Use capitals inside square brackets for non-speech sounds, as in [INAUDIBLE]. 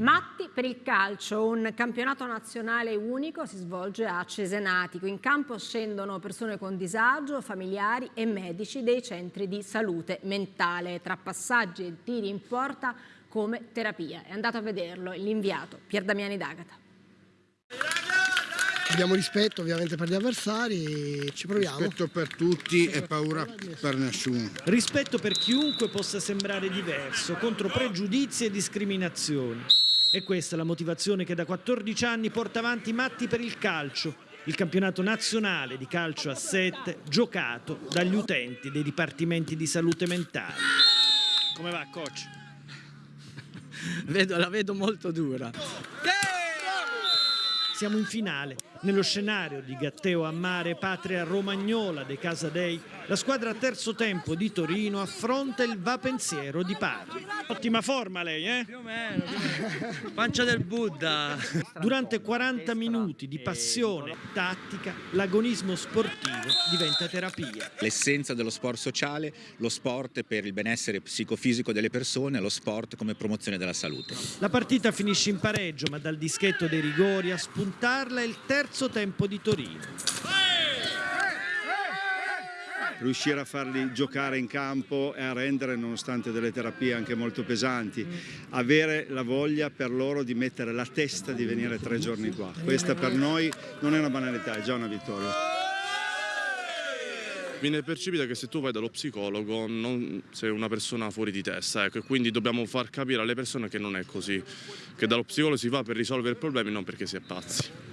Matti per il calcio, un campionato nazionale unico si svolge a Cesenatico. In campo scendono persone con disagio, familiari e medici dei centri di salute mentale, tra passaggi e tiri in porta come terapia. È andato a vederlo l'inviato Pier Damiani D'Agata. Abbiamo rispetto ovviamente per gli avversari, ci proviamo. Rispetto per tutti e paura per nessuno. Rispetto per chiunque possa sembrare diverso, contro pregiudizi e discriminazioni. E questa è la motivazione che da 14 anni porta avanti Matti per il calcio, il campionato nazionale di calcio a 7 giocato dagli utenti dei dipartimenti di salute mentale. Come va, coach? [LAUGHS] Vedo, la vedo molto dura. Siamo in finale, nello scenario di Gatteo a Mare, patria romagnola dei Casadei. La squadra a terzo tempo di Torino affronta il Va Pensiero di Parma. Ottima forma lei, eh? Più o meno, pancia del Buddha. Durante 40 minuti di passione, tattica, l'agonismo sportivo diventa terapia. L'essenza dello sport sociale, lo sport per il benessere psicofisico delle persone, lo sport come promozione della salute. La partita finisce in pareggio, ma dal dischetto dei rigori a spuntarla è il terzo tempo di Torino. riuscire a farli giocare in campo e a rendere nonostante delle terapie anche molto pesanti, avere la voglia per loro di mettere la testa di venire tre giorni qua. Questa per noi non è una banalità, è già una vittoria. Viene percepita che se tu vai dallo psicologo non sei una persona fuori di testa, ecco, e quindi dobbiamo far capire alle persone che non è così, che dallo psicologo si va per risolvere problemi non perché si è pazzi.